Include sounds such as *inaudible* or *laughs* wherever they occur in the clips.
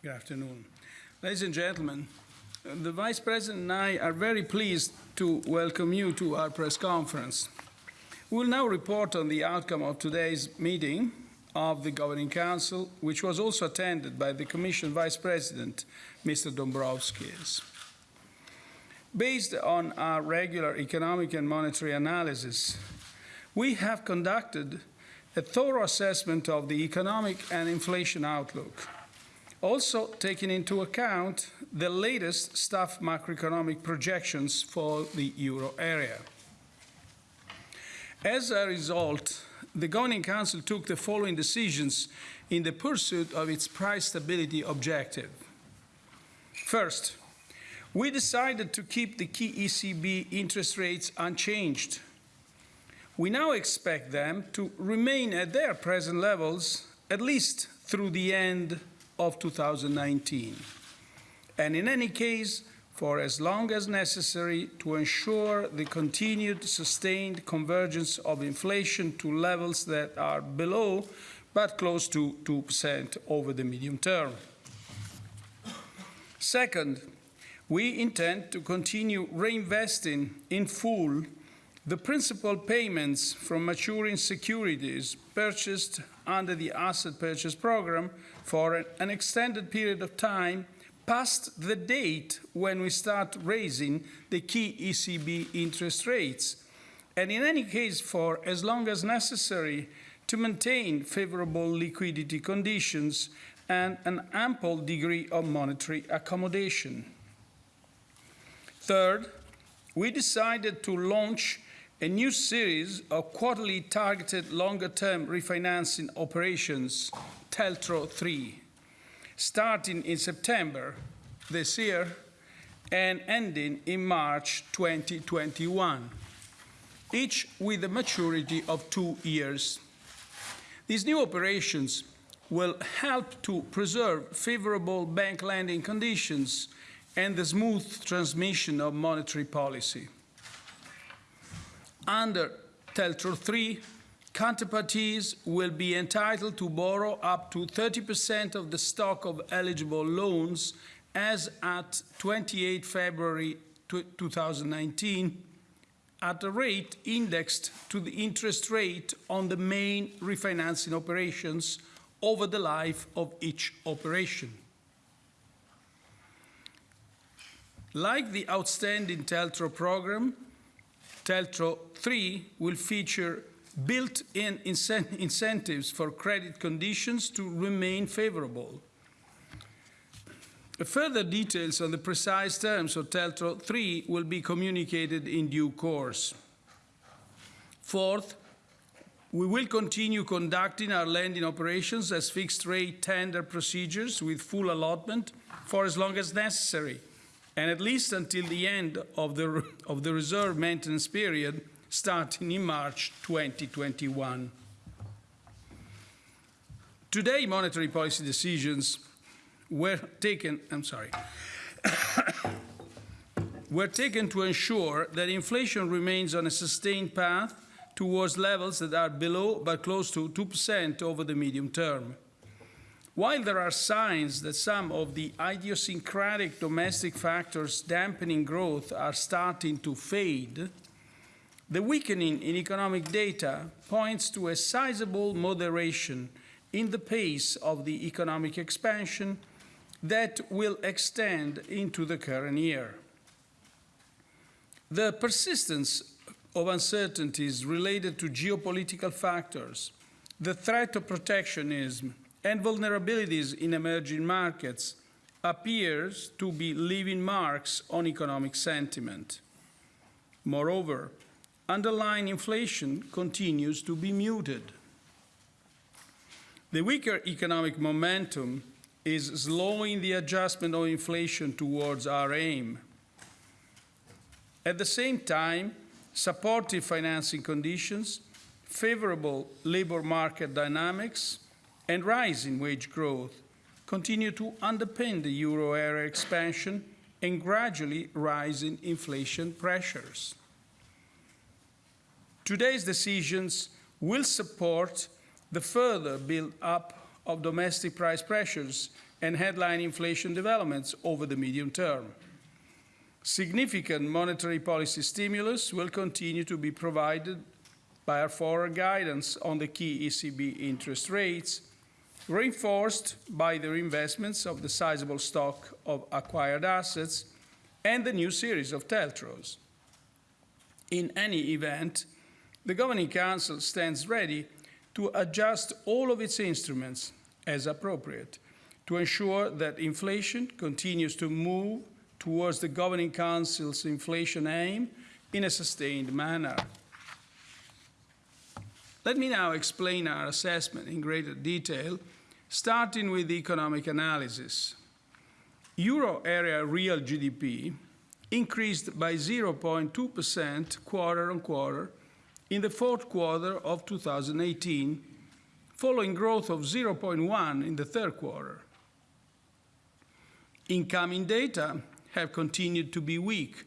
Good afternoon. Ladies and gentlemen, the Vice President and I are very pleased to welcome you to our press conference. We will now report on the outcome of today's meeting of the Governing Council, which was also attended by the Commission Vice President, Mr. Dombrovskis. Based on our regular economic and monetary analysis, we have conducted a thorough assessment of the economic and inflation outlook also taking into account the latest staff macroeconomic projections for the euro area. As a result, the Governing Council took the following decisions in the pursuit of its price stability objective. First, we decided to keep the key ECB interest rates unchanged. We now expect them to remain at their present levels at least through the end of 2019. And in any case, for as long as necessary to ensure the continued sustained convergence of inflation to levels that are below but close to 2% over the medium term. Second, we intend to continue reinvesting in full the principal payments from maturing securities purchased under the asset purchase program for an extended period of time past the date when we start raising the key ECB interest rates, and in any case for as long as necessary to maintain favorable liquidity conditions and an ample degree of monetary accommodation. Third, we decided to launch a new series of quarterly targeted longer-term refinancing operations TLTRO 3, starting in September this year and ending in March 2021, each with a maturity of two years. These new operations will help to preserve favorable bank lending conditions and the smooth transmission of monetary policy. Under TLTRO 3, counterparties will be entitled to borrow up to 30% of the stock of eligible loans as at 28 February 2019 at a rate indexed to the interest rate on the main refinancing operations over the life of each operation. Like the outstanding TLTRO program, TLTRO 3 will feature built-in incentives for credit conditions to remain favorable. Further details on the precise terms of TLTRO 3 will be communicated in due course. Fourth, we will continue conducting our lending operations as fixed-rate tender procedures with full allotment for as long as necessary, and at least until the end of the, of the reserve maintenance period starting in March 2021. Today, monetary policy decisions were taken, I'm sorry, *coughs* were taken to ensure that inflation remains on a sustained path towards levels that are below but close to 2% over the medium term. While there are signs that some of the idiosyncratic domestic factors dampening growth are starting to fade, the weakening in economic data points to a sizable moderation in the pace of the economic expansion that will extend into the current year. The persistence of uncertainties related to geopolitical factors, the threat of protectionism, and vulnerabilities in emerging markets appears to be leaving marks on economic sentiment. Moreover, underlying inflation continues to be muted. The weaker economic momentum is slowing the adjustment of inflation towards our aim. At the same time, supportive financing conditions, favorable labor market dynamics, and rising wage growth continue to underpin the euro area expansion and gradually rising inflation pressures. Today's decisions will support the further build up of domestic price pressures and headline inflation developments over the medium term. Significant monetary policy stimulus will continue to be provided by our forward guidance on the key ECB interest rates, reinforced by the reinvestments of the sizable stock of acquired assets and the new series of TLTROs. In any event, the Governing Council stands ready to adjust all of its instruments as appropriate to ensure that inflation continues to move towards the Governing Council's inflation aim in a sustained manner. Let me now explain our assessment in greater detail, starting with the economic analysis. Euro area real GDP increased by 0.2% quarter on quarter in the fourth quarter of 2018, following growth of 0.1 in the third quarter. Incoming data have continued to be weak,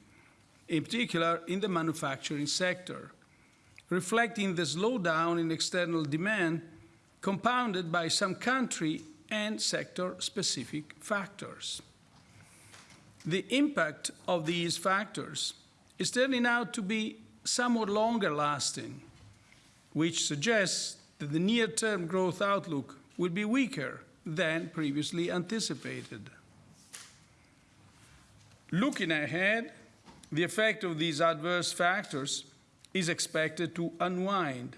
in particular in the manufacturing sector, reflecting the slowdown in external demand compounded by some country and sector-specific factors. The impact of these factors is turning out to be somewhat longer lasting, which suggests that the near-term growth outlook will be weaker than previously anticipated. Looking ahead, the effect of these adverse factors is expected to unwind.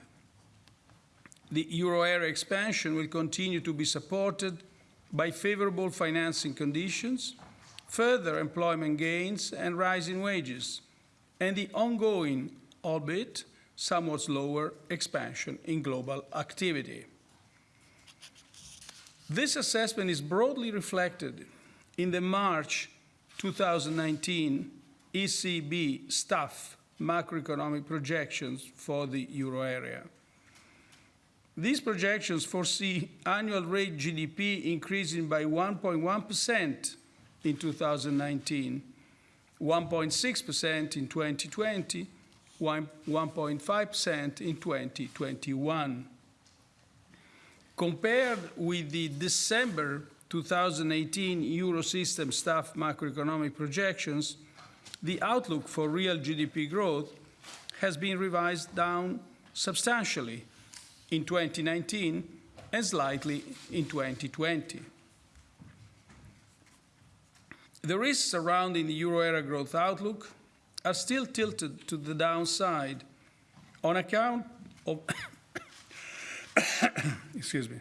The euro area expansion will continue to be supported by favorable financing conditions, further employment gains and rising wages, and the ongoing, albeit somewhat slower, expansion in global activity. This assessment is broadly reflected in the March 2019 ECB staff macroeconomic projections for the euro area. These projections foresee annual rate GDP increasing by 1.1% in 2019, 1.6% in 2020, 1.5% in 2021. Compared with the December 2018 Eurosystem staff macroeconomic projections, the outlook for real GDP growth has been revised down substantially in 2019 and slightly in 2020. The risks surrounding the euro area growth outlook are still tilted to the downside on account of *coughs* excuse me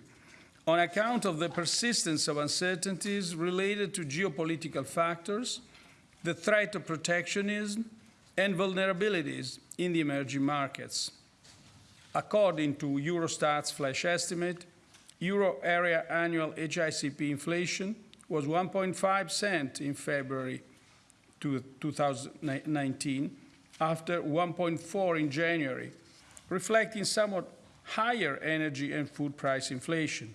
on account of the persistence of uncertainties related to geopolitical factors, the threat of protectionism, and vulnerabilities in the emerging markets. According to Eurostat's flash estimate, euro area annual HICP inflation was 1.5% in February 2019 after 1.4 in January, reflecting somewhat higher energy and food price inflation.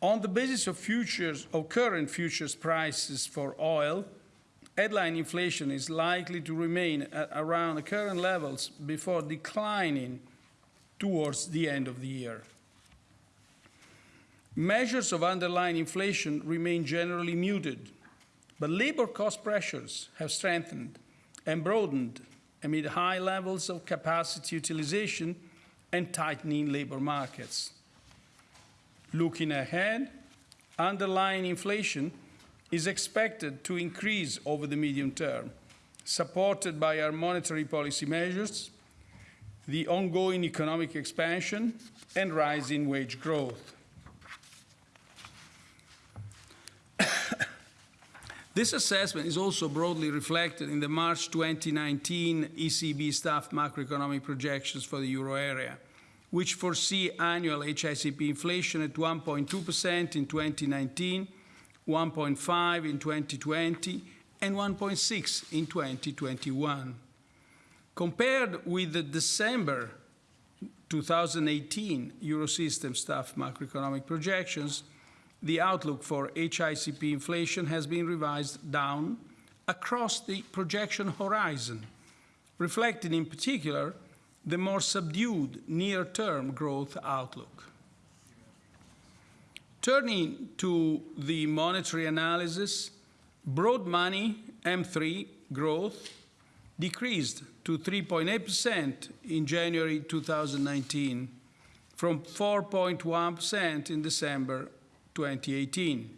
On the basis of futures of current futures prices for oil, headline inflation is likely to remain at around the current levels before declining towards the end of the year. Measures of underlying inflation remain generally muted, but labor cost pressures have strengthened and broadened amid high levels of capacity utilization and tightening labor markets. Looking ahead, underlying inflation is expected to increase over the medium term, supported by our monetary policy measures, the ongoing economic expansion, and rising wage growth. This assessment is also broadly reflected in the March 2019 ECB staff macroeconomic projections for the euro area, which foresee annual HICP inflation at 1.2% in 2019, 1.5 in 2020, and 1.6 in 2021. Compared with the December 2018 Eurosystem staff macroeconomic projections, the outlook for HICP inflation has been revised down across the projection horizon, reflecting in particular the more subdued near-term growth outlook. Turning to the monetary analysis, broad money M3 growth decreased to 3.8% in January 2019 from 4.1% in December 2018.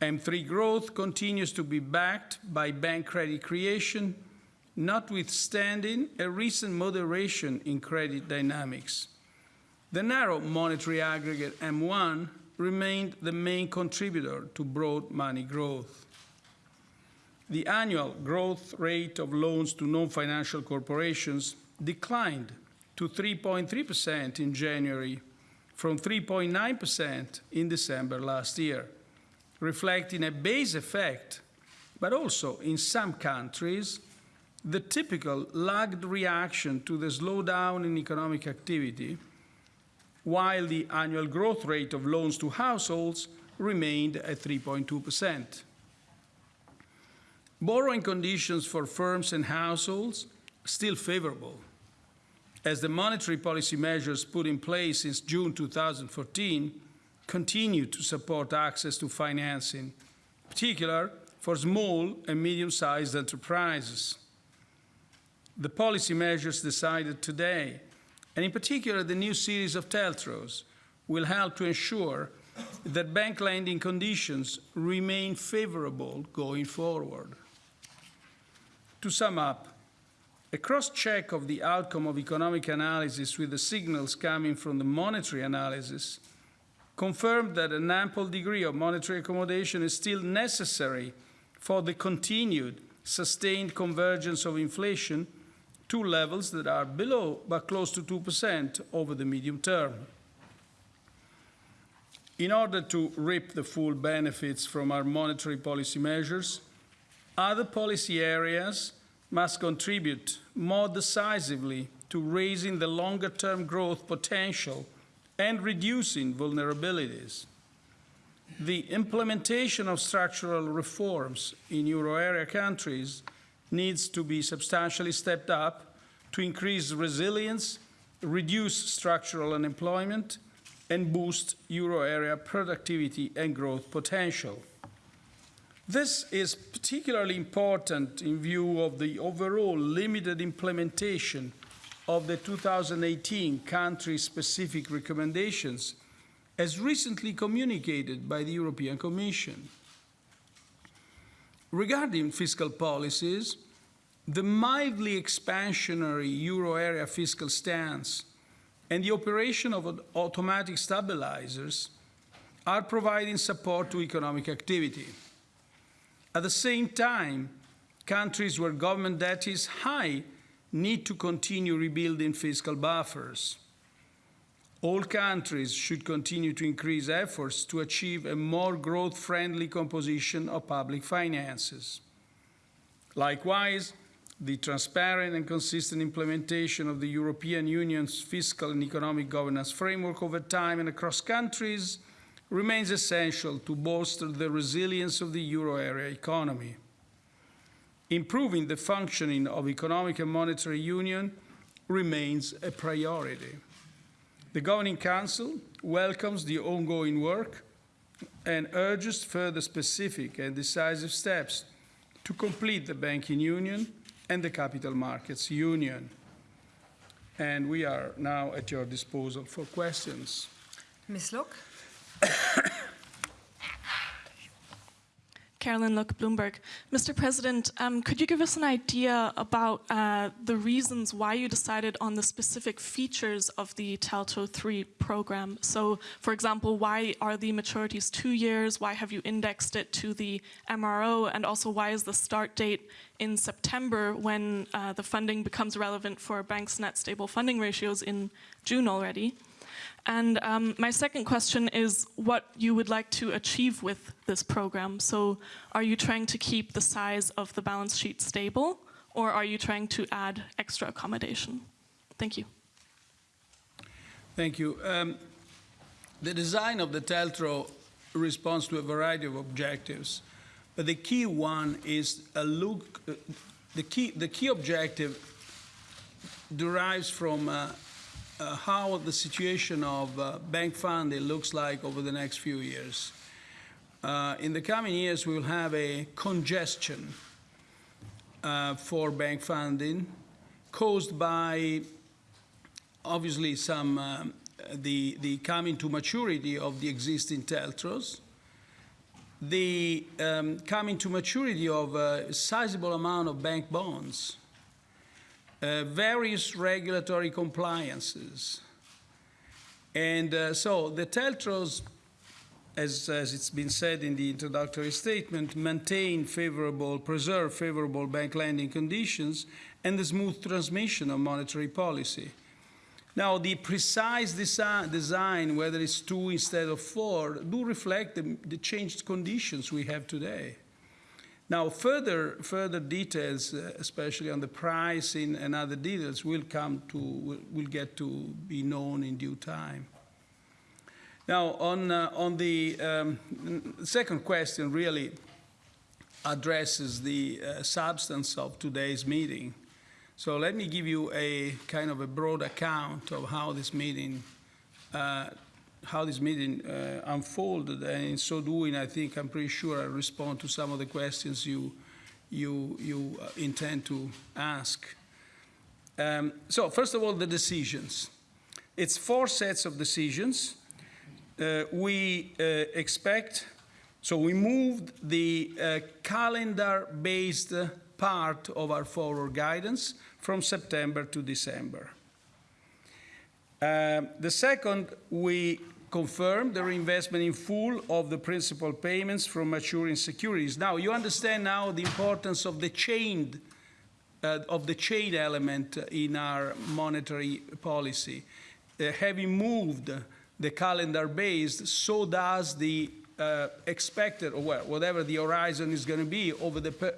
M3 growth continues to be backed by bank credit creation, notwithstanding a recent moderation in credit dynamics. The narrow monetary aggregate M1 remained the main contributor to broad money growth. The annual growth rate of loans to non-financial corporations declined to 3.3% in January from 3.9% in December last year, reflecting a base effect, but also in some countries, the typical lagged reaction to the slowdown in economic activity while the annual growth rate of loans to households remained at 3.2%. Borrowing conditions for firms and households still favorable, as the monetary policy measures put in place since June 2014 continue to support access to financing, in particular for small and medium-sized enterprises. The policy measures decided today and in particular the new series of TLTROs, will help to ensure that bank lending conditions remain favorable going forward. To sum up, a cross-check of the outcome of economic analysis with the signals coming from the monetary analysis confirmed that an ample degree of monetary accommodation is still necessary for the continued sustained convergence of inflation to levels that are below but close to 2% over the medium term. In order to reap the full benefits from our monetary policy measures, other policy areas must contribute more decisively to raising the longer-term growth potential and reducing vulnerabilities. The implementation of structural reforms in euro area countries needs to be substantially stepped up to increase resilience, reduce structural unemployment, and boost euro area productivity and growth potential. This is particularly important in view of the overall limited implementation of the 2018 country-specific recommendations as recently communicated by the European Commission. Regarding fiscal policies, the mildly expansionary euro area fiscal stance and the operation of automatic stabilizers are providing support to economic activity. At the same time, countries where government debt is high need to continue rebuilding fiscal buffers. All countries should continue to increase efforts to achieve a more growth-friendly composition of public finances. Likewise, the transparent and consistent implementation of the European Union's fiscal and economic governance framework over time and across countries remains essential to bolster the resilience of the euro area economy. Improving the functioning of economic and monetary union remains a priority. The Governing Council welcomes the ongoing work and urges further specific and decisive steps to complete the banking union and the Capital Markets Union. And we are now at your disposal for questions. Ms. Look? Carolyn Look, Bloomberg. Mr. President, um, could you give us an idea about uh, the reasons why you decided on the specific features of the TLTRO 3 program? So, for example, why are the maturities two years? Why have you indexed it to the MRO? And also, why is the start date in September when uh, the funding becomes relevant for banks' net stable funding ratios in June already? And um, my second question is what you would like to achieve with this program. So are you trying to keep the size of the balance sheet stable or are you trying to add extra accommodation? Thank you. Thank you. Um, the design of the TLTRO responds to a variety of objectives, but the key one is a look. Uh, the key the key objective derives from uh, uh, how the situation of uh, bank funding looks like over the next few years. Uh, in the coming years, we will have a congestion uh, for bank funding caused by obviously some um, the the coming to maturity of the existing TLTROs, the um, coming to maturity of a sizable amount of bank bonds, uh, various regulatory compliances, and uh, so the TLTROs. As, as it's been said in the introductory statement, maintain favorable, preserve favorable bank lending conditions and the smooth transmission of monetary policy. Now, the precise desi design, whether it's two instead of four, do reflect the, the, changed conditions we have today. Now, further, further details, uh, especially on the pricing and other details, will come to, will, will get to be known in due time. Now, on, uh, on the um, second question, really addresses the uh, substance of today's meeting. So let me give you a kind of a broad account of how this meeting, uh, how this meeting uh, unfolded, and in so doing, I think I'm pretty sure I respond to some of the questions you you you uh, intend to ask. Um, so first of all, the decisions. It's four sets of decisions. Uh, we uh, expect. So we moved the uh, calendar-based part of our forward guidance from September to December. Uh, the second, we confirmed the reinvestment in full of the principal payments from maturing securities. Now, you understand now the importance of the chain, uh, of the chain element in our monetary policy. Uh, having moved the calendar based, so does the uh, expected, or well, whatever the horizon is going to be over the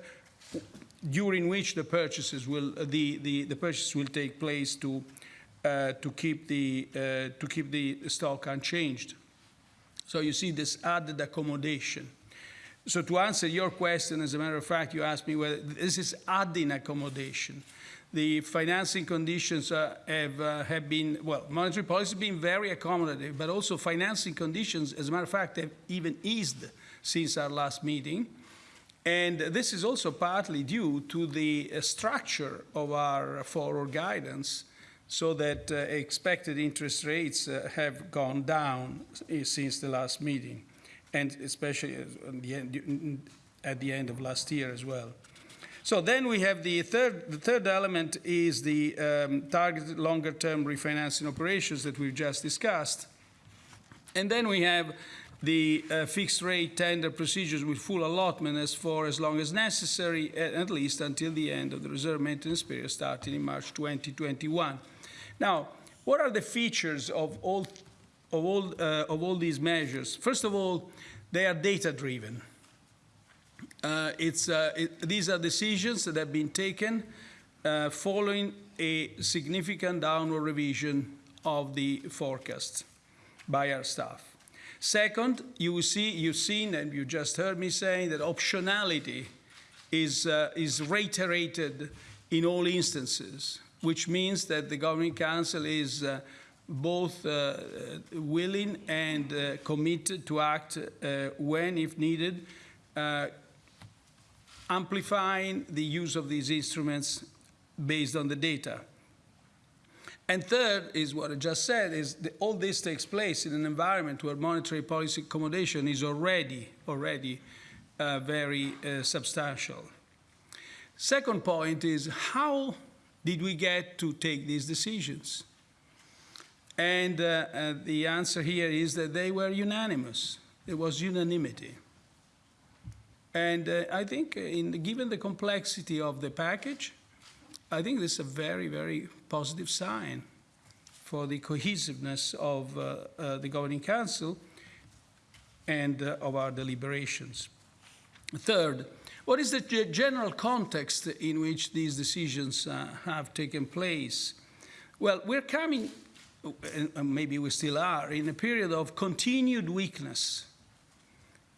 during which the purchases will the, the, the purchases will take place to to keep the uh, to keep the stock unchanged. So you see this added accommodation. So to answer your question, as a matter of fact, you asked me whether this is adding accommodation. The financing conditions uh, have, uh, have been, well, monetary policy has been very accommodative, but also financing conditions, as a matter of fact, have even eased since our last meeting. And this is also partly due to the uh, structure of our forward guidance so that uh, expected interest rates uh, have gone down since the last meeting, and especially at the, end, at the end of last year as well. So then we have the third, the third element is the um, targeted longer-term refinancing operations that we've just discussed. And then we have the uh, fixed rate tender procedures with full allotment as for as long as necessary, at least until the end of the reserve maintenance period starting in March 2021. Now, what are the features of all, of all, uh, of all these measures? First of all, they are data-driven. Uh, it's, uh, it, these are decisions that have been taken uh, following a significant downward revision of the forecast by our staff. Second, you see, you've seen and you just heard me saying that optionality is, uh, is reiterated in all instances which means that the Governing Council is uh, both uh, willing and uh, committed to act uh, when, if needed, uh, amplifying the use of these instruments based on the data. And third is what I just said, is that all this takes place in an environment where monetary policy accommodation is already, already uh, very substantial. Second point is how did we get to take these decisions? And uh, uh, the answer here is that they were unanimous. There was unanimity. And uh, I think, in, given the complexity of the package, I think this is a very, very positive sign for the cohesiveness of uh, uh, the Governing Council and uh, of our deliberations. Third, what is the general context in which these decisions uh, have taken place? Well, we're coming and and maybe we still are, in a period of continued weakness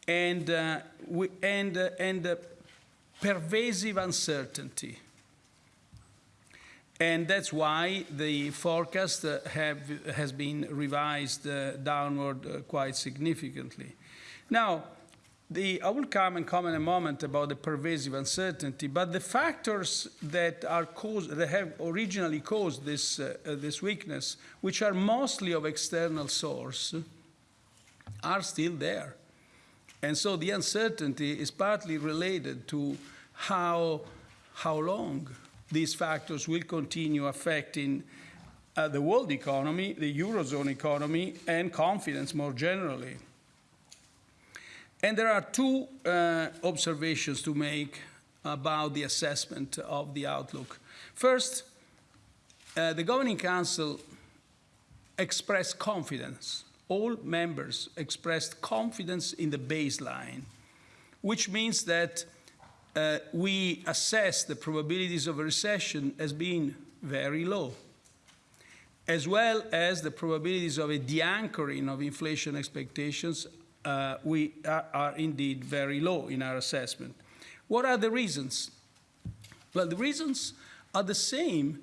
and, uh, we, and, uh, and uh, pervasive uncertainty. And that's why the forecast uh, have, has been revised uh, downward uh, quite significantly. Now, the, I will come and comment a moment about the pervasive uncertainty, but the factors that, are caused, that have originally caused this, uh, uh, this weakness, which are mostly of external source, are still there. And so the uncertainty is partly related to how, how long these factors will continue affecting uh, the world economy, the Eurozone economy, and confidence more generally. And there are two uh, observations to make about the assessment of the outlook. First, uh, the Governing Council expressed confidence. All members expressed confidence in the baseline, which means that uh, we assess the probabilities of a recession as being very low, as well as the probabilities of a de-anchoring of inflation expectations uh, we are, are indeed very low in our assessment. What are the reasons? Well, the reasons are the same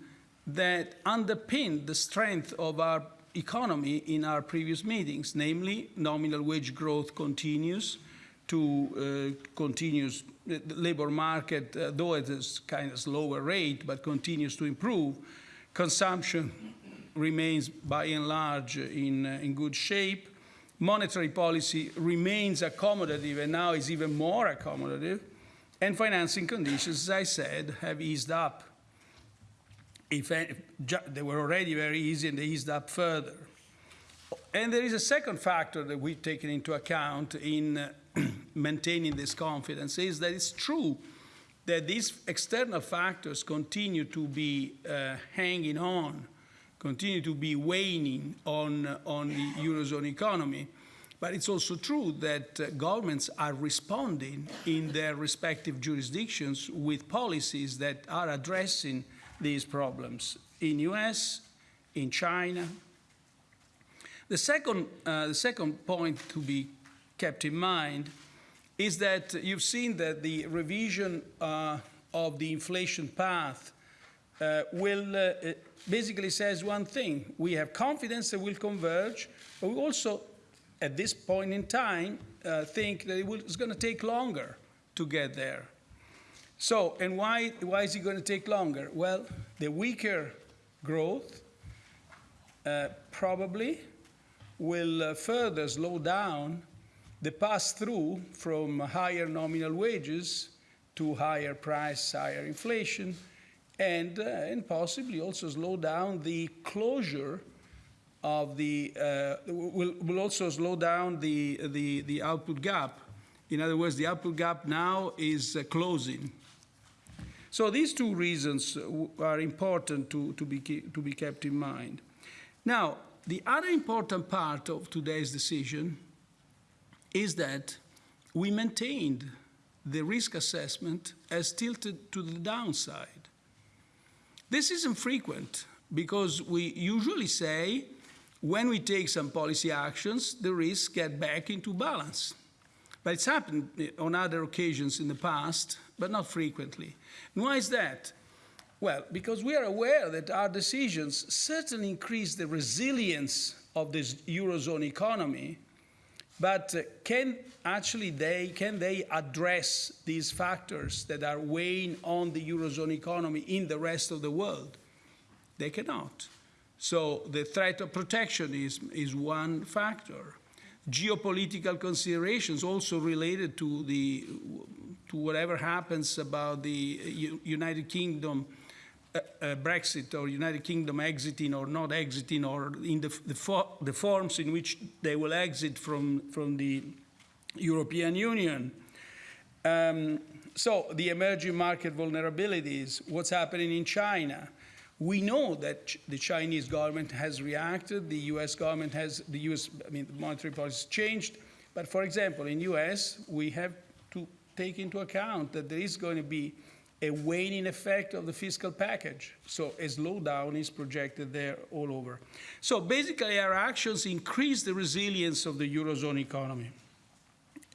that underpin the strength of our economy in our previous meetings, namely nominal wage growth continues to uh, continues the labor market, uh, though at a kind of slower rate, but continues to improve. Consumption remains by and large in, uh, in good shape monetary policy remains accommodative and now is even more accommodative, and financing conditions, as I said, have eased up. If they were already very easy and they eased up further. And there is a second factor that we've taken into account in uh, *clears throat* maintaining this confidence is that it's true that these external factors continue to be uh, hanging on continue to be waning on, on the Eurozone economy. But it's also true that uh, governments are responding in their respective jurisdictions with policies that are addressing these problems in US, in China. The second, uh, the second point to be kept in mind is that you've seen that the revision uh, of the inflation path uh, will uh, basically says one thing. We have confidence that we'll converge, but we also, at this point in time, uh, think that it will, it's going to take longer to get there. So, and why, why is it going to take longer? Well, the weaker growth uh, probably will uh, further slow down the pass-through from higher nominal wages to higher price, higher inflation, and, uh, and possibly also slow down the closure of the, uh, will, will also slow down the, the, the output gap. In other words, the output gap now is uh, closing. So these two reasons are important to, to, be, to be kept in mind. Now, the other important part of today's decision is that we maintained the risk assessment as tilted to the downside. This isn't frequent because we usually say when we take some policy actions, the risks get back into balance. But it's happened on other occasions in the past, but not frequently. And why is that? Well, because we are aware that our decisions certainly increase the resilience of this Eurozone economy, but uh, can actually they, can they address these factors that are weighing on the Eurozone economy in the rest of the world? They cannot. So the threat of protectionism is one factor. Geopolitical considerations also related to, the, to whatever happens about the United Kingdom uh, uh, Brexit or United Kingdom exiting or not exiting or in the, the, the forms in which they will exit from, from the European Union. Um, so the emerging market vulnerabilities, what's happening in China. We know that the Chinese government has reacted, the US government has, the US, I mean, the monetary policy has changed. But for example, in US, we have to take into account that there is going to be a waning effect of the fiscal package. So a slowdown is projected there all over. So basically, our actions increase the resilience of the Eurozone economy.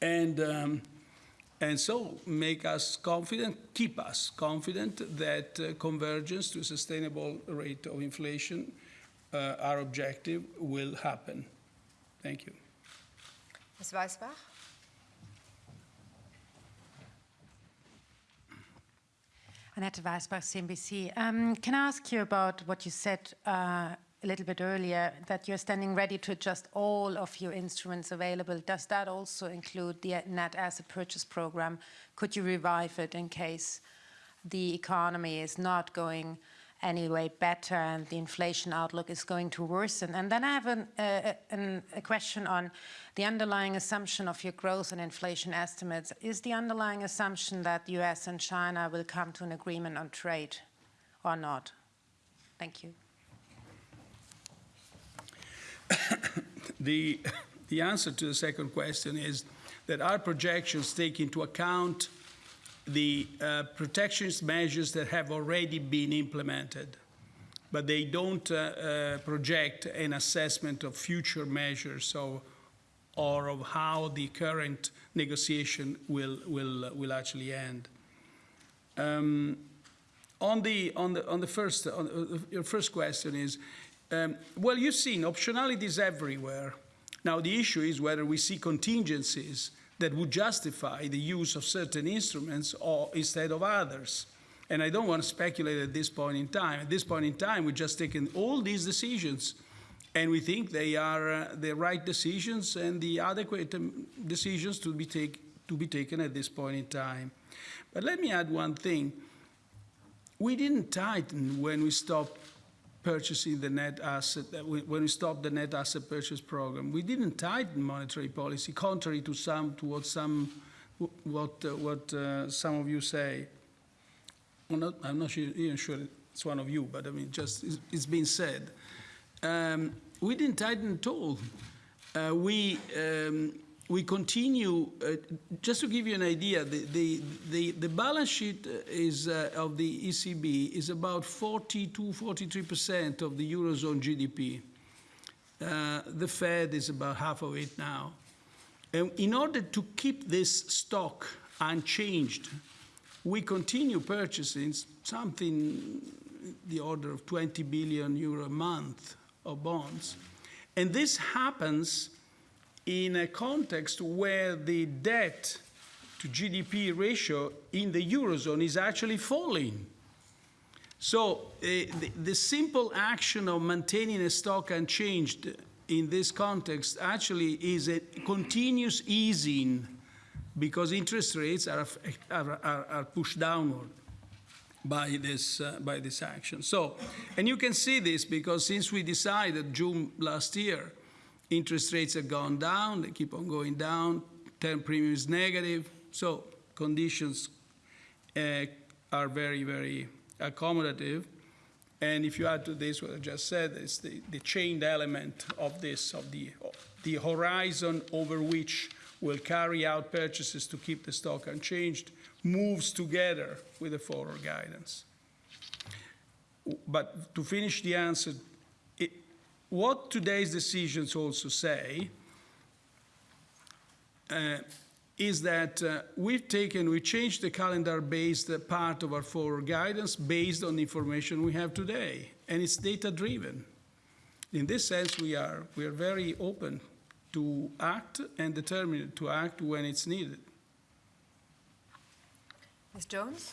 And, um, and so make us confident, keep us confident that uh, convergence to a sustainable rate of inflation, uh, our objective, will happen. Thank you. Ms. Weisbach? Annette Weisbach, CNBC. Um, can I ask you about what you said uh, a little bit earlier, that you're standing ready to adjust all of your instruments available? Does that also include the net asset purchase program? Could you revive it in case the economy is not going any way better and the inflation outlook is going to worsen? And then I have an, uh, an, a question on the underlying assumption of your growth and inflation estimates. Is the underlying assumption that the US and China will come to an agreement on trade or not? Thank you. *coughs* The, the answer to the second question is that our projections take into account the uh, protectionist measures that have already been implemented, but they don't uh, uh, project an assessment of future measures or, or of how the current negotiation will, will, will actually end. Um, on the, on the, on the first, on the, your first question is, um, well, you've seen optionalities everywhere. Now, the issue is whether we see contingencies that would justify the use of certain instruments or instead of others. And I don't want to speculate at this point in time. At this point in time, we've just taken all these decisions, and we think they are uh, the right decisions and the adequate um, decisions to be, take, to be taken at this point in time. But let me add one thing. We didn't tighten when we stopped purchasing the net asset, uh, when we stopped the net asset purchase program. We didn't tighten monetary policy, contrary to some, to what some, what, uh, what uh, some of you say. I'm not, I'm not sure, even sure it's one of you, but I mean, just it's, it's been said. Um, we didn't tighten at all. Uh, we um, we continue, uh, just to give you an idea, the, the, the, the balance sheet is, uh, of the ECB is about 42, 43% of the Eurozone GDP. Uh, the Fed is about half of it now. And in order to keep this stock unchanged, we continue purchasing something the order of 20 billion euro a month of bonds. And this happens in a context where the debt to GDP ratio in the Eurozone is actually falling. So uh, the, the, simple action of maintaining a stock unchanged in this context actually is a continuous easing because interest rates are, are, are, pushed downward by this, uh, by this action. So, and you can see this because since we decided June last year Interest rates have gone down, they keep on going down, term premium is negative, so conditions uh, are very, very accommodative. And if you add to this what I just said, it's the, the chained element of this, of the, the horizon over which we'll carry out purchases to keep the stock unchanged, moves together with the forward guidance. But to finish the answer what today's decisions also say uh, is that uh, we've taken, we changed the calendar-based part of our forward guidance based on the information we have today, and it's data-driven. In this sense, we are, we are very open to act and determined to act when it's needed. Ms. Jones?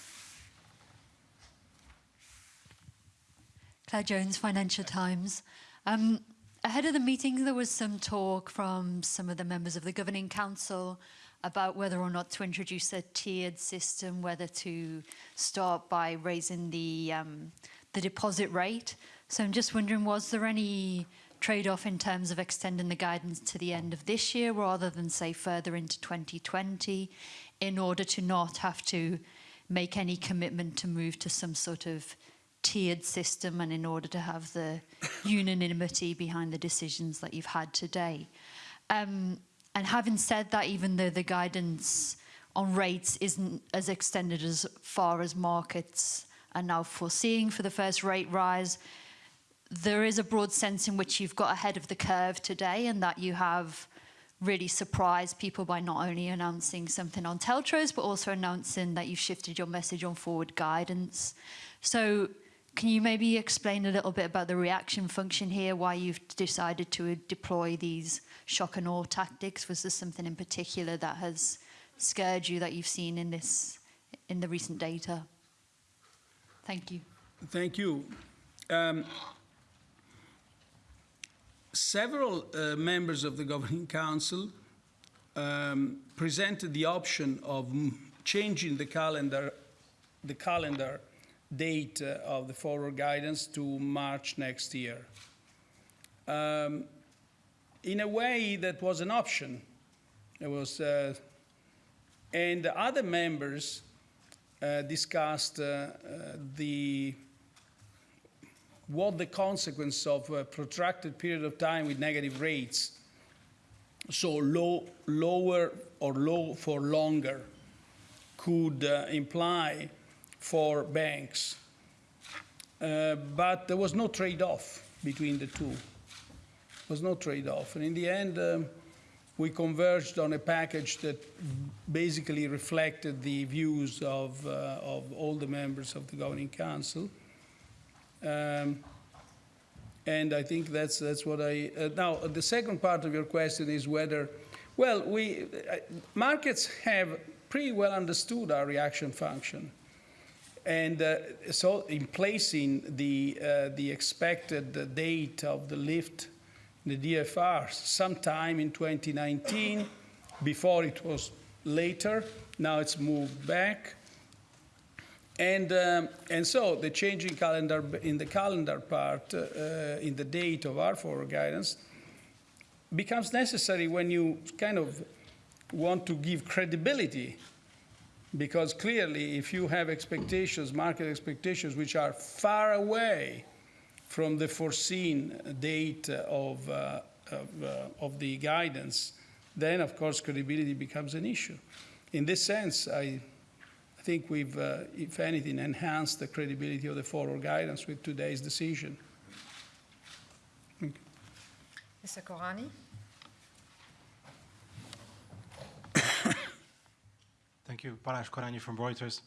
Claire Jones, Financial Times. Um, ahead of the meeting, there was some talk from some of the members of the Governing Council about whether or not to introduce a tiered system, whether to start by raising the, um, the deposit rate. So I'm just wondering, was there any trade-off in terms of extending the guidance to the end of this year rather than, say, further into 2020 in order to not have to make any commitment to move to some sort of tiered system and in order to have the unanimity behind the decisions that you've had today. Um, and having said that, even though the guidance on rates isn't as extended as far as markets are now foreseeing for the first rate rise. There is a broad sense in which you've got ahead of the curve today and that you have really surprised people by not only announcing something on TLTROs, but also announcing that you've shifted your message on forward guidance. So can you maybe explain a little bit about the reaction function here, why you've decided to deploy these shock and awe tactics? Was there something in particular that has scared you that you've seen in this, in the recent data? Thank you. Thank you. Um, several uh, members of the Governing Council um, presented the option of changing the calendar, the calendar date uh, of the forward guidance to March next year. Um, in a way, that was an option. It was, uh, and other members uh, discussed uh, uh, the what the consequence of a protracted period of time with negative rates, so low, lower or low for longer, could uh, imply for banks. Uh, but there was no trade-off between the two. There was no trade-off. And in the end, um, we converged on a package that basically reflected the views of, uh, of all the members of the Governing Council. Um, and I think that's, that's what I, uh, now, the second part of your question is whether, well, we, uh, markets have pretty well understood our reaction function. And uh, so in placing the, uh, the expected date of the lift in the DFR sometime in 2019, before it was later, now it's moved back. And, um, and so the changing calendar in the calendar part, uh, in the date of our forward guidance, becomes necessary when you kind of want to give credibility. Because clearly, if you have expectations, market expectations, which are far away from the foreseen date of, uh, of, uh, of the guidance, then of course credibility becomes an issue. In this sense, I think we've, uh, if anything, enhanced the credibility of the forward guidance with today's decision. Mr. Korányi? Thank you. Balázs Korányi from Reuters.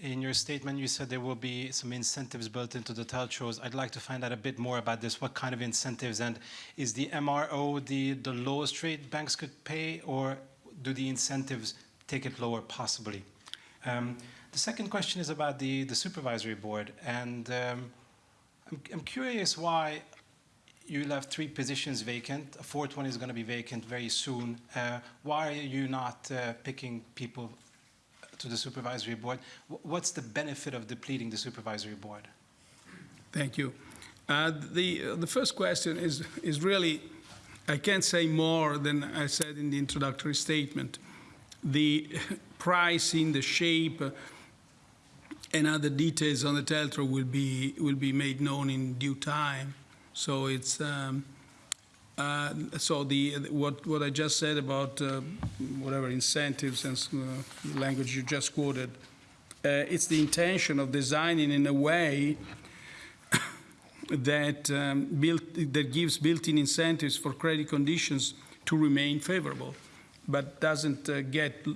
In your statement, you said there will be some incentives built into the TLTROs. I'd like to find out a bit more about this. What kind of incentives? And is the MRO the, the lowest rate banks could pay, or do the incentives take it lower, possibly? Um, the second question is about the, the supervisory board. And um, I'm, I'm curious why you left three positions vacant. A fourth one is going to be vacant very soon. Uh, why are you not uh, picking people to the supervisory board? What's the benefit of depleting the supervisory board? Thank you. Uh, the, the first question is, is really, I can't say more than I said in the introductory statement. The *laughs* pricing, the shape, uh, and other details on the TLTRO will be, will be made known in due time. So it's, um, uh, so the, what, what I just said about uh, whatever incentives and uh, language you just quoted, uh, it's the intention of designing in a way *coughs* that, um, built, that gives built-in incentives for credit conditions to remain favorable, but doesn't uh, get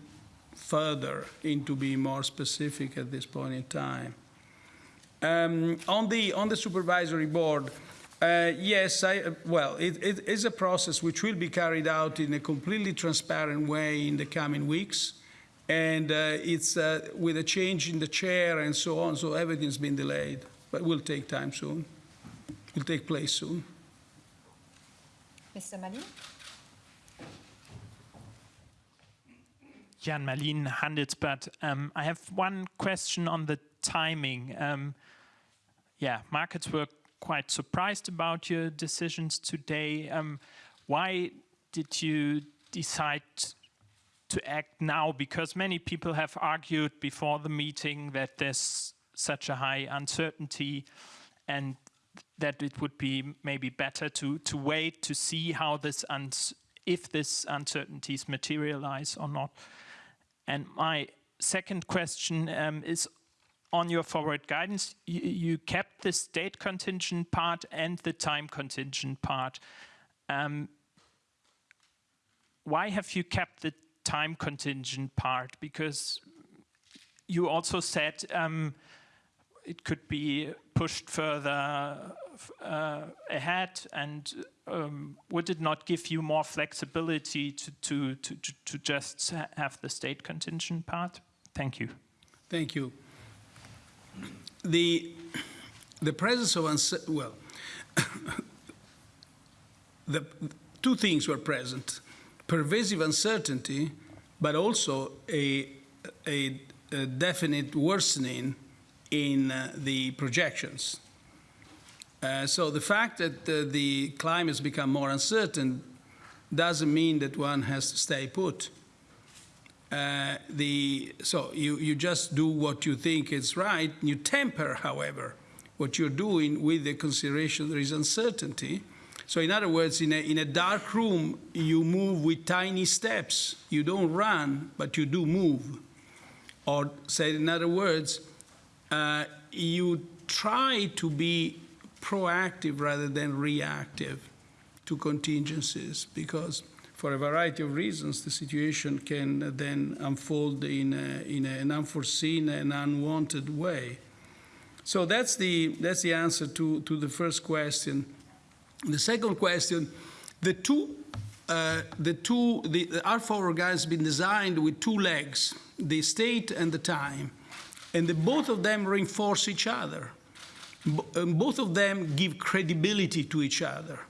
further into being more specific at this point in time. Um, on, the, on the supervisory board, uh, yes, I, uh, well, it, it is a process which will be carried out in a completely transparent way in the coming weeks. And uh, it's uh, with a change in the chair and so on, so everything's been delayed. But will take time soon. Will take place soon. Mr. Mallien? Jan Mallien, Handelsblatt. Um, I have one question on the timing. Um, yeah, markets were quite surprised about your decisions today. Um, why did you decide to act now? Because many people have argued before the meeting that there's such a high uncertainty and that it would be maybe better to, to wait to see how this, if this uncertainties materialize or not. And my second question um, is on your forward guidance. You, you kept the state contingent part and the time contingent part. Um, why have you kept the time contingent part? Because you also said um, it could be pushed further uh, ahead and um, would it not give you more flexibility to, to, to, to- to just have the state contingent part? Thank you. Thank you. The, the presence of, well, *coughs* the two things were present pervasive uncertainty, but also a, a, a definite worsening in uh, the projections. Uh, so the fact that uh, the climate has become more uncertain doesn't mean that one has to stay put. Uh, the, so you, you just do what you think is right. You temper, however, what you're doing with the consideration there is uncertainty. So in other words, in a, in a dark room, you move with tiny steps. You don't run, but you do move. Or said in other words, uh, you try to be proactive rather than reactive to contingencies because for a variety of reasons the situation can then unfold in, a, in an unforeseen and unwanted way. So that's the, that's the answer to, to the first question. The second question, the two, uh, the two, the, the our forward guide has been designed with two legs, the state and the time, and the, both of them reinforce each other. And both of them give credibility to each other.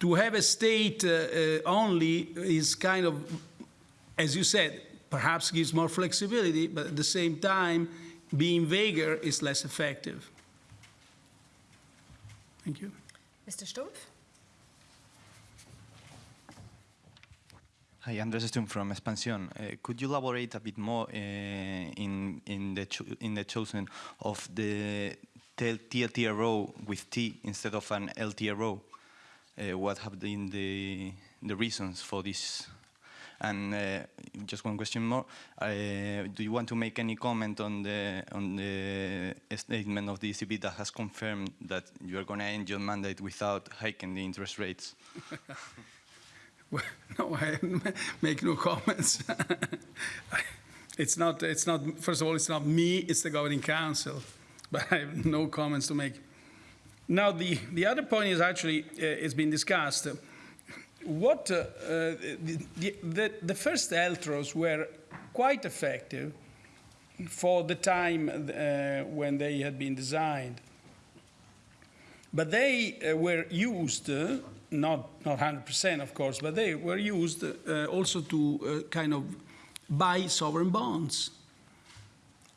To have a state uh, uh, only is kind of, as you said, perhaps gives more flexibility, but at the same time, being vaguer is less effective. Thank you. Mr. Stumpf? Hi, Andres Stum from Expansión. Uh, could you elaborate a bit more uh, in in the cho in the chosen of the tel- TLTRO with T instead of an LTRO? Uh, what have been the the reasons for this? And uh, just one question more: uh, Do you want to make any comment on the on the statement of the ECB that has confirmed that you are going to end your mandate without hiking the interest rates? *laughs* Well, no, I *laughs* make no comments. *laughs* it's not. It's not. First of all, it's not me. It's the governing council, but I have no comments to make. Now, the the other point is actually uh, it's been discussed. What uh, uh, the, the the first LTROs were quite effective for the time uh, when they had been designed. But they uh, were used, not, not 100% of course, but they were used also to kind of buy sovereign bonds.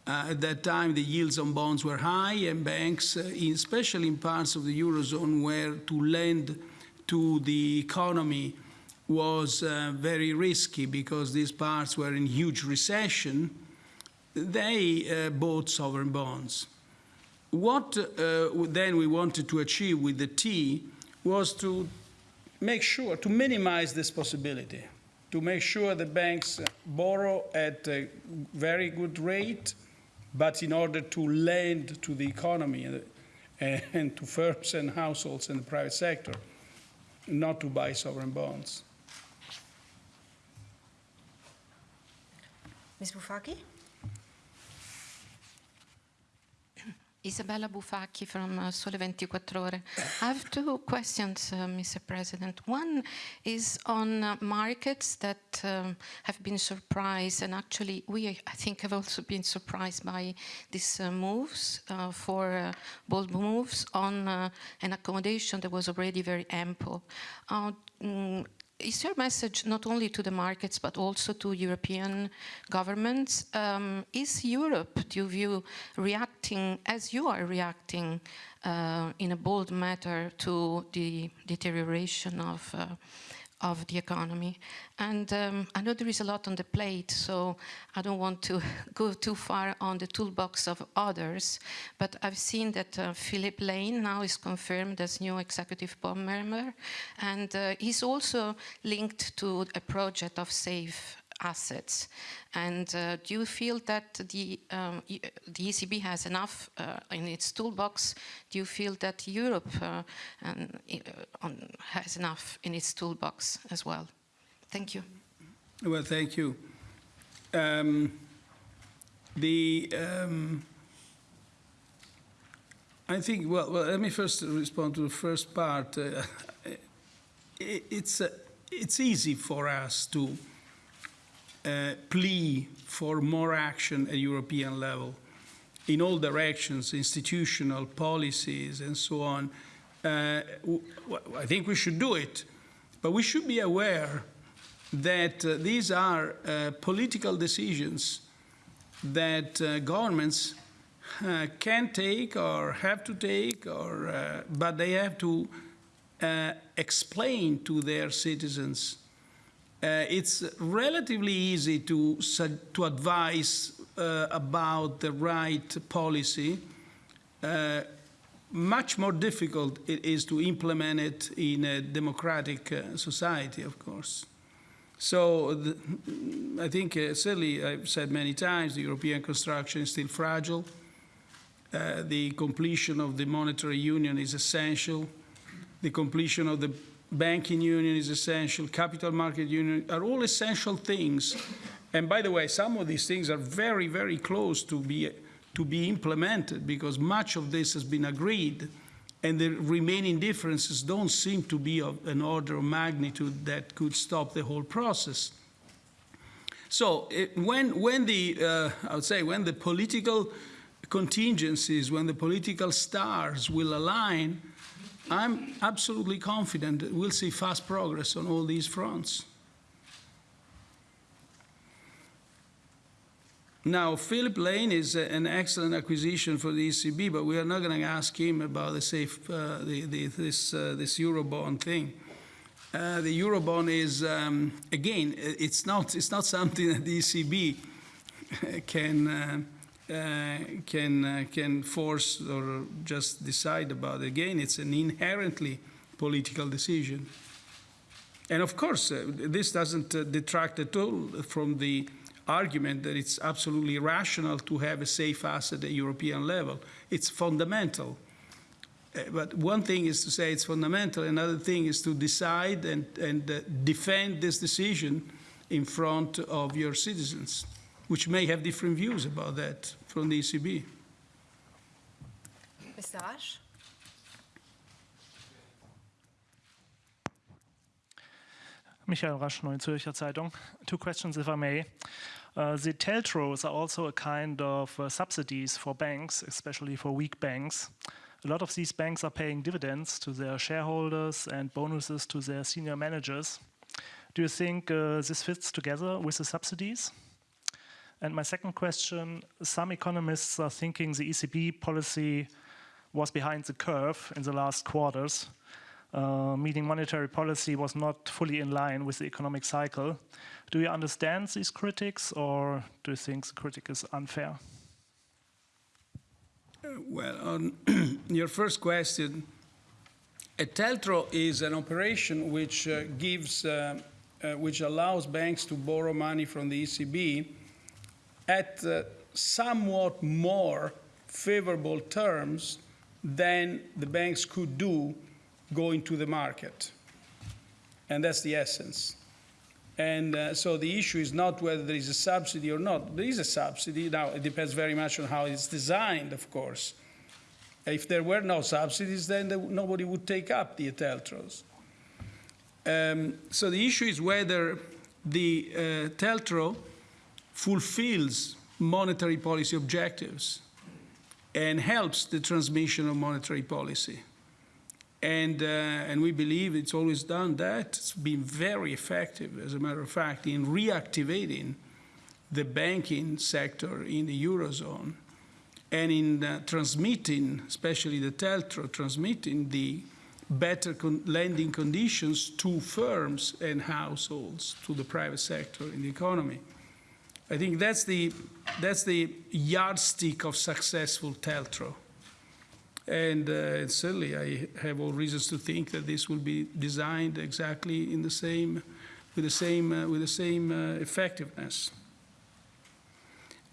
Uh, at that time, the yields on bonds were high, and banks, uh, in, especially in parts of the Eurozone where to lend to the economy was uh, very risky because these parts were in huge recession, they uh, bought sovereign bonds. What uh, then we wanted to achieve with the T was to make sure, to minimize this possibility, to make sure the banks borrow at a very good rate, but in order to lend to the economy and, and to firms and households in the private sector, not to buy sovereign bonds. Ms. Bufacchi? Isabella Bufacchi from uh, Sole 24 Ore. I have two questions, uh, Mr. President. One is on uh, markets that um, have been surprised, and actually we, I think, have also been surprised by these uh, moves uh, for uh, bold moves on an accommodation that was already very ample. Mm, is your message not only to the markets but also to European governments? Um, is Europe, do you view, reacting as you are reacting uh, in a bold manner to the deterioration of, uh, of the economy? And um, I know there is a lot on the plate, so I don't want to *laughs* go too far on the toolbox of others, but I've seen that uh, Philip Lane now is confirmed as new executive board member, and uh, he's also linked to a project of SAFE assets. And uh, do you feel that the, um, the ECB has enough uh, in its toolbox? Do you feel that Europe uh, and, uh, on, has enough in its toolbox as well? Thank you. Well, thank you. Um, the um, I think well, well, let me first respond to the first part. Uh, *laughs* it, it's uh, it's easy for us to uh, plea for more action at European level in all directions, institutional policies, and so on. Uh, I think we should do it, but we should be aware that uh, these are uh, political decisions that uh, governments can take or have to take, or, but they have to explain to their citizens. Uh, it's relatively easy to, to advise uh, about the right policy. Uh, much more difficult it is to implement it in a democratic society, of course. So the, I think uh, certainly I've said many times the European construction is still fragile. Uh, the completion of the monetary union is essential. The completion of the banking union is essential. Capital market union are all essential things. And by the way, some of these things are very, very close to be, to be implemented because much of this has been agreed and the remaining differences don't seem to be of an order of magnitude that could stop the whole process. So it, when, when the, uh, I would say, when the political contingencies, when the political stars will align, I'm absolutely confident that we'll see fast progress on all these fronts. Now, Philip Lane is an excellent acquisition for the ECB, but we are not going to ask him about the safe, uh, the, the, this, uh, this Eurobond thing. Uh, the Eurobond is, um, again, it's not, it's not something that the ECB *laughs* can, uh, can, uh, can force or just decide about. Again, it's an inherently political decision. And of course, uh, this doesn't uh, detract at all from the argument that it's absolutely rational to have a safe asset at European level. It's fundamental. Uh, But one thing is to say it's fundamental, another thing is to decide and, and uh, defend this decision in front of your citizens, which may have different views about that from the ECB. Mr. Asch? Michael Rasch, Neue Zürcher Zeitung. Two questions, if I may. Uh, the TLTROs are also a kind of uh, subsidies for banks, especially for weak banks. A lot of these banks are paying dividends to their shareholders and bonuses to their senior managers. Do you think uh, this fits together with the subsidies? And my second question some economists are thinking the ECB policy was behind the curve in the last quarters uh, meaning monetary policy was not fully in line with the economic cycle. Do you understand these critics, or do you think the critic is unfair? Well, on *clears throat* your first question, a TLTRO is an operation which uh, gives, uh, uh, which allows banks to borrow money from the ECB at uh, somewhat more favorable terms than the banks could do going to the market. And that's the essence. And uh, so the issue is not whether there is a subsidy or not. There is a subsidy. Now, it depends very much on how it's designed, of course. If there were no subsidies, then nobody would take up the TLTROs. Um, so the issue is whether the uh, TLTRO fulfills monetary policy objectives and helps the transmission of monetary policy. And, uh, and we believe it's always done that. It's been very effective, as a matter of fact, in reactivating the banking sector in the Eurozone and in uh, transmitting, especially the TLTRO, transmitting the better con- lending conditions to firms and households, to the private sector in the economy. I think that's the, that's the yardstick of successful TLTRO. And uh, certainly, I have all reasons to think that this will be designed exactly in the same with the same, uh, with the same uh, effectiveness.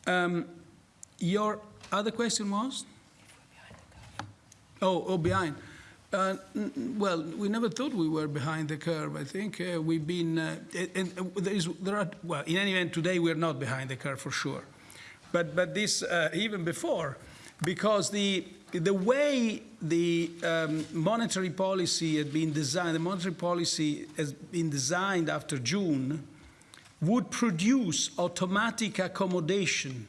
Um, your other question was? Oh, oh, behind. Uh, well, we never thought we were behind the curve. I think uh, we've been, uh, and there is, there are, well, in any event, today we're not behind the curve for sure. But, but this, uh, even before, because the, the way the um, monetary policy had been designed, the monetary policy has been designed after June, would produce automatic accommodation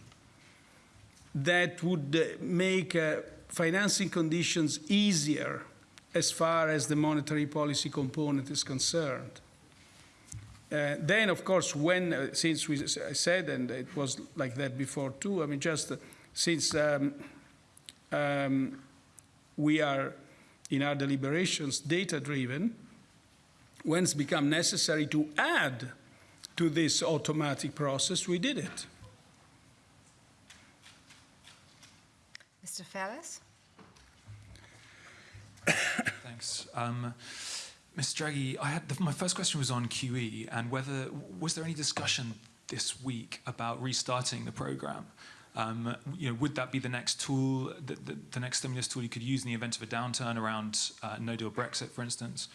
that would uh, make uh, financing conditions easier as far as the monetary policy component is concerned. Uh, then, of course, when, uh, since we I said, and it was like that before too, I mean, just uh, since um, um, we are in our deliberations data driven, when it's become necessary to add to this automatic process, we did it. Mr. Ferris? Thanks. Um, Mr. Draghi, I had the, my first question was on QE and whether was there any discussion this week about restarting the program? Um, you know, would that be the next tool, the, the, the next stimulus tool you could use in the event of a downturn around uh, no deal Brexit, for instance?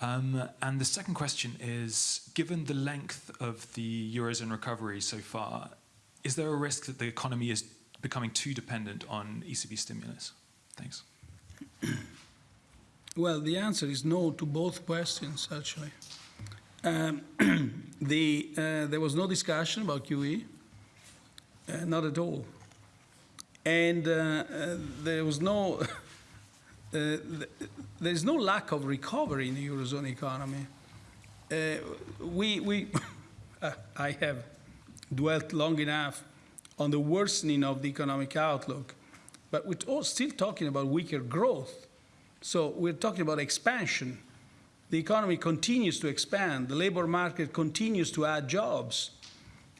Um, and the second question is, given the length of the Eurozone recovery so far, is there a risk that the economy is becoming too dependent on ECB stimulus? Thanks. *clears throat* Well, the answer is no to both questions, actually. Um, *clears throat* the, uh, there was no discussion about QE, uh, not at all. And uh, uh, there was no, *laughs* uh, th- there's no lack of recovery in the Eurozone economy. Uh, we, we *laughs* I have dwelt long enough on the worsening of the economic outlook, but we're still talking about weaker growth. So we're talking about expansion. The economy continues to expand. The labor market continues to add jobs.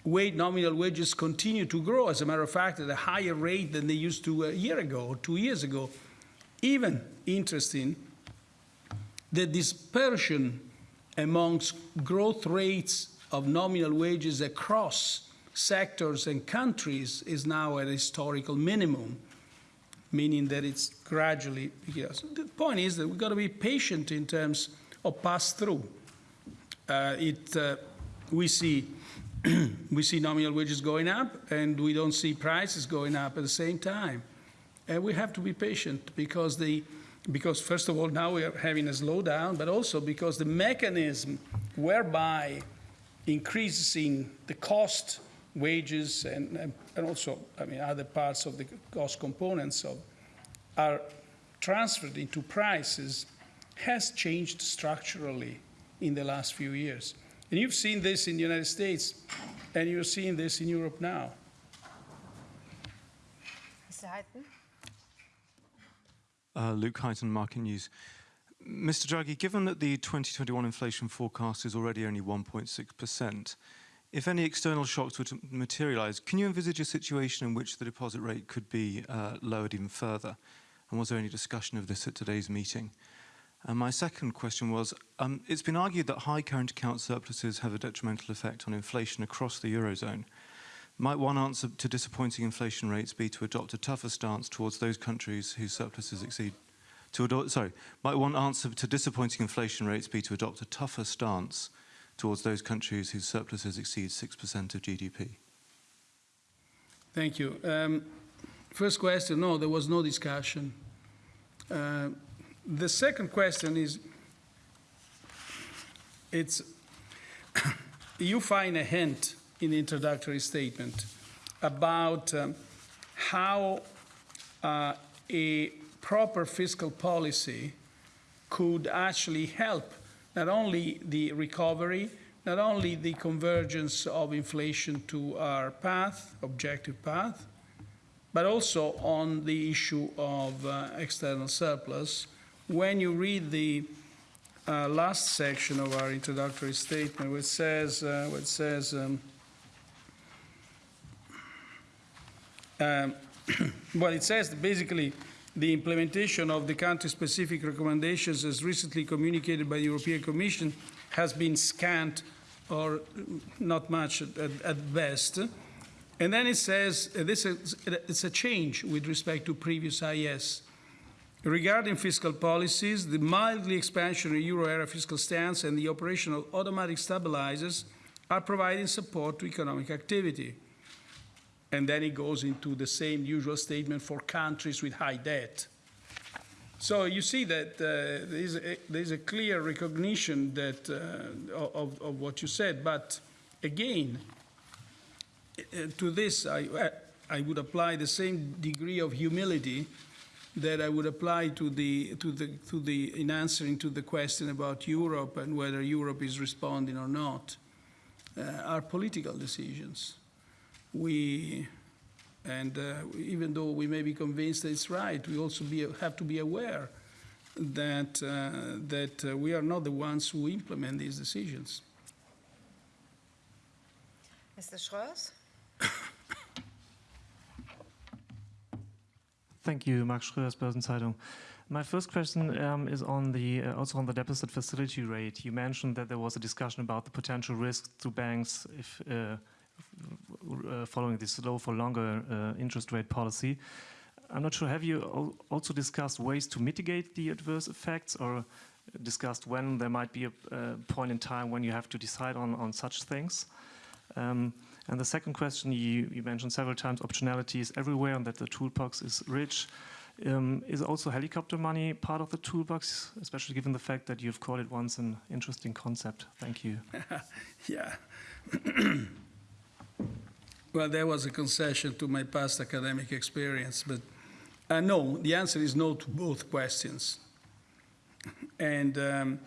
Wage, nominal wages continue to grow, as a matter of fact, at a higher rate than they used to a year ago or two years ago. Even interesting, the dispersion amongst growth rates of nominal wages across sectors and countries is now at a historical minimum meaning that it's gradually. Yes. The point is that we've got to be patient in terms of pass through. Uh, it, uh, we see *clears throat* we see nominal wages going up, and we don't see prices going up at the same time. And we have to be patient because the because first of all now we are having a slowdown, but also because the mechanism whereby increasing the cost wages and, and, and also, I mean, other parts of the cost components of, are transferred into prices has changed structurally in the last few years. And you've seen this in the United States, and you're seeing this in Europe now. Mr. Heighton? Uh, Luke Heighton, Market News. Mr. Draghi, given that the 2021 inflation forecast is already only 1.6%, if any external shocks were to materialize, can you envisage a situation in which the deposit rate could be uh, lowered even further? And was there any discussion of this at today's meeting? And my second question was, um, it's been argued that high current account surpluses have a detrimental effect on inflation across the Eurozone. Might one answer to disappointing inflation rates be to adopt a tougher stance towards those countries whose surpluses exceed to sorry, might one answer to disappointing inflation rates be to adopt a tougher stance towards those countries whose surpluses exceed 6% of GDP? Thank you. Um, first question, no, there was no discussion. Uh, the second question is, it's, *coughs* you find a hint in the introductory statement about um, how uh, a proper fiscal policy could actually help not only the recovery, not only the convergence of inflation to our path, objective path, but also on the issue of uh, external surplus. When you read the uh, last section of our introductory statement, which says, uh, which says um, um, *coughs* well, it says basically the implementation of the country-specific recommendations as recently communicated by the European Commission has been scant or not much at, at, best. And then it says uh, this is, it's a change with respect to previous IS. Regarding fiscal policies, the mildly expansionary euro area fiscal stance and the operation of automatic stabilizers are providing support to economic activity. And then it goes into the same usual statement for countries with high debt. So you see that uh, there's, a, there's a clear recognition that, uh, of, of what you said, but again, uh, to this I, I would apply the same degree of humility that I would apply to the, to the, to the, in answering to the question about Europe and whether Europe is responding or not, uh, are political decisions. We, and uh, even though we may be convinced that it's right, we also be, have to be aware that, uh, that uh, we are not the ones who implement these decisions. Mr. Schrörs? Thank you, Max Schrörs, Börsenzeitung. My first question um, is on the uh, also on the deposit facility rate. You mentioned that there was a discussion about the potential risks to banks if uh, following this low for longer uh, interest rate policy. I'm not sure. Have you al also discussed ways to mitigate the adverse effects, or discussed when there might be a, a point in time when you have to decide on on such things? Um, and the second question, you, you, mentioned several times optionality is everywhere and that the toolbox is rich. Um, is also helicopter money part of the toolbox, especially given the fact that you've called it once an interesting concept? Thank you. *laughs* yeah. *clears throat* well, there was a concession to my past academic experience, but uh, no, the answer is no to both questions. And um,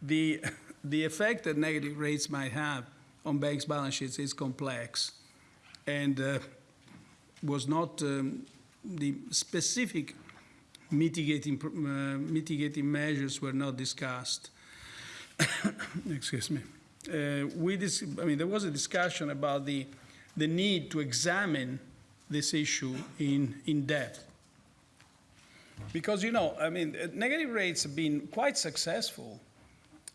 the, *laughs* the effect that negative rates might have on banks' balance sheets is complex and uh, was not um, the specific mitigating, uh, mitigating measures were not discussed. *coughs* Excuse me. Uh, we dis- I mean, there was a discussion about the, the need to examine this issue in, in depth. Because, you know, I mean, negative rates have been quite successful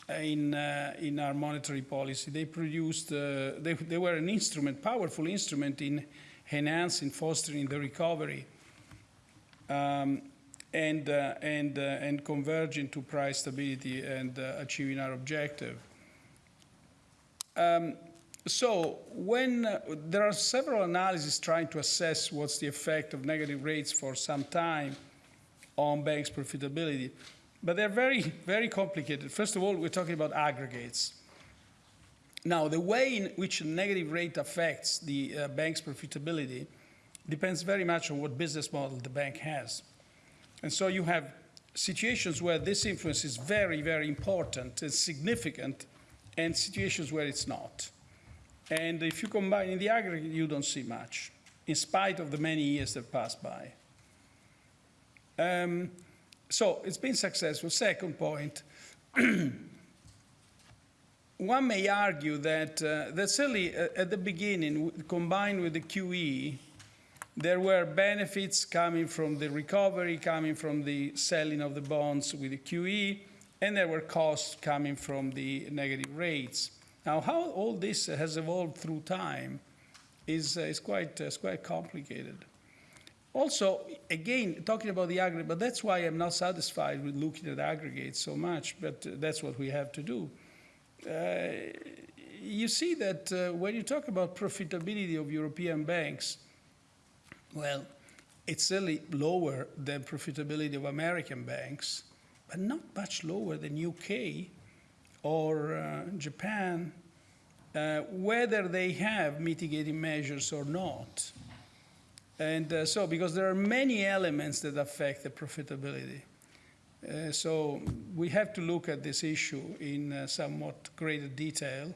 in, uh, in our monetary policy. They produced, uh, they, they were an instrument, powerful instrument in enhancing, fostering the recovery um, and, uh, and, uh, and converging to price stability and uh, achieving our objective. Um, so when uh, there are several analyses trying to assess what's the effect of negative rates for some time on banks' profitability, but they're very, very complicated. First of all, we're talking about aggregates. Now, the way in which negative rate affects the uh, bank's profitability depends very much on what business model the bank has. And so you have situations where this influence is very, very important and significant, and situations where it's not. And if you combine in the aggregate, you don't see much, in spite of the many years that passed by. Um, so it's been successful. Second point, *clears throat* one may argue that, uh, that certainly uh, at the beginning, combined with the QE, there were benefits coming from the recovery, coming from the selling of the bonds with the QE, and there were costs coming from the negative rates. Now, how all this has evolved through time is, uh, is, quite, uh, quite complicated. Also, again, talking about the aggregate, but that's why I'm not satisfied with looking at aggregates so much, but uh, that's what we have to do. Uh, you see that uh, when you talk about profitability of European banks, well, it's certainly lower than profitability of American banks, but not much lower than UK or uh, Japan, uh, whether they have mitigating measures or not. And uh, so, because there are many elements that affect the profitability. Uh, so, we have to look at this issue in uh, somewhat greater detail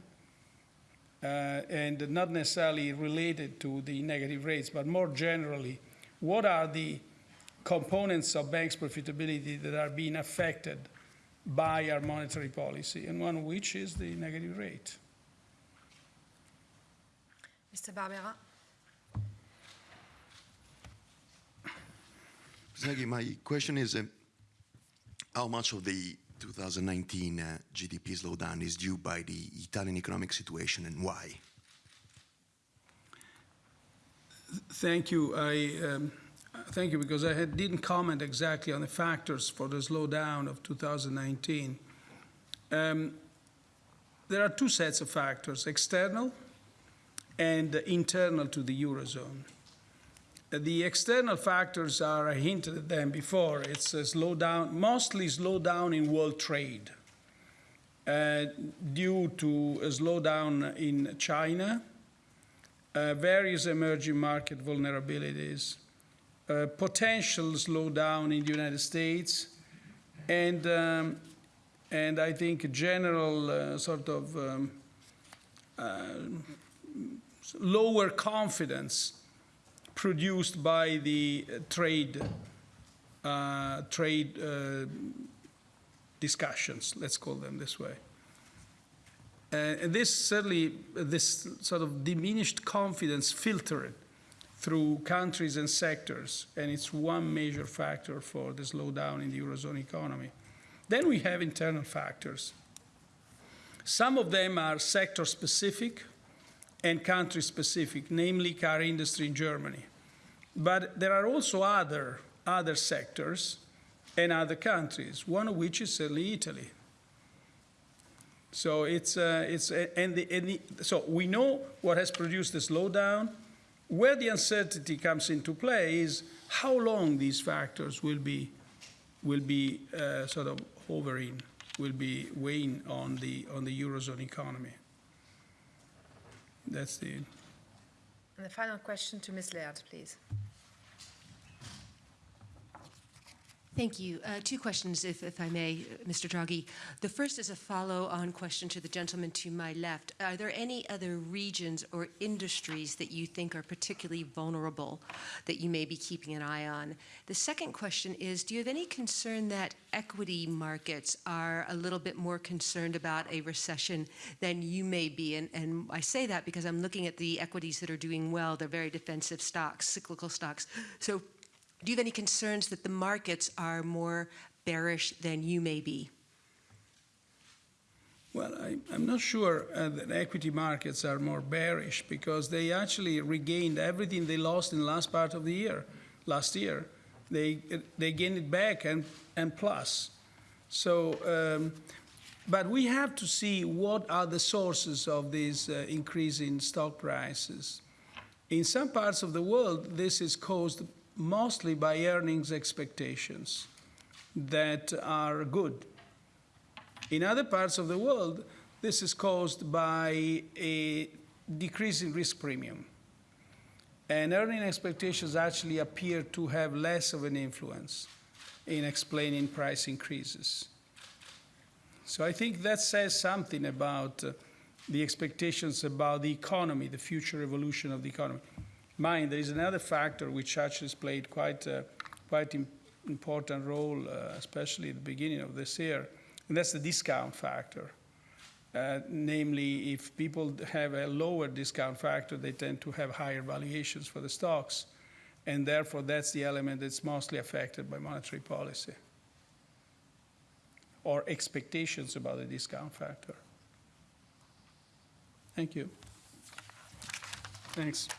uh, and not necessarily related to the negative rates, but more generally, what are the components of banks' profitability that are being affected by our monetary policy, and one of which is the negative rate. Mr. Barbera. Draghi, my question is, um, how much of the 2019 uh, GDP slowdown is due by the Italian economic situation and why? Thank you. I um, thank you because I had, didn't comment exactly on the factors for the slowdown of 2019. Um, there are two sets of factors: external and internal to the eurozone. The external factors are, I hinted at them before, it's a slowdown, mostly slowdown in world trade uh, due to a slowdown in China, uh, various emerging market vulnerabilities, uh, potential slowdown in the United States, and, um, and I think general uh, sort of um, uh, lower confidence produced by the uh, trade uh, trade discussions, let's call them this way. And this certainly, this sort of diminished confidence filtered through countries and sectors, and it's one major factor for the slowdown in the Eurozone economy. Then we have internal factors. Some of them are sector specific and country specific, namely car industry in Germany. But there are also other, other sectors and other countries, one of which is certainly Italy. So it's, uh, it's and, the, and the, so we know what has produced the slowdown. Where the uncertainty comes into play is how long these factors will be, will be uh, sort of hovering, will be weighing on the, on the Eurozone economy. That's the, And the final question to Ms. Laird, please. Thank you. Uh, two questions, if, if I may, uh, Mr. Draghi. The first is a follow-on question to the gentleman to my left. Are there any other regions or industries that you think are particularly vulnerable that you may be keeping an eye on? The second question is, do you have any concern that equity markets are a little bit more concerned about a recession than you may be? And, and I say that because I'm looking at the equities that are doing well. They're very defensive stocks, cyclical stocks. So do you have any concerns that the markets are more bearish than you may be? Well, I, am not sure uh, that equity markets are more bearish because they actually regained everything they lost in the last part of the year, last year. They, they gained it back and, and plus. So, um, but we have to see what are the sources of this uh, increase in stock prices. In some parts of the world, this is caused mostly by earnings expectations that are good. In other parts of the world, this is caused by a decrease in risk premium. And earning expectations actually appear to have less of an influence in explaining price increases. So I think that says something about uh, the expectations about the economy, the future evolution of the economy mind, there is another factor which actually played quite, uh, quite Im important role, uh, especially at the beginning of this year, and that's the discount factor. Uh, namely, if people have a lower discount factor, they tend to have higher valuations for the stocks, and therefore that's the element that's mostly affected by monetary policy or expectations about the discount factor. Thank you. Thanks.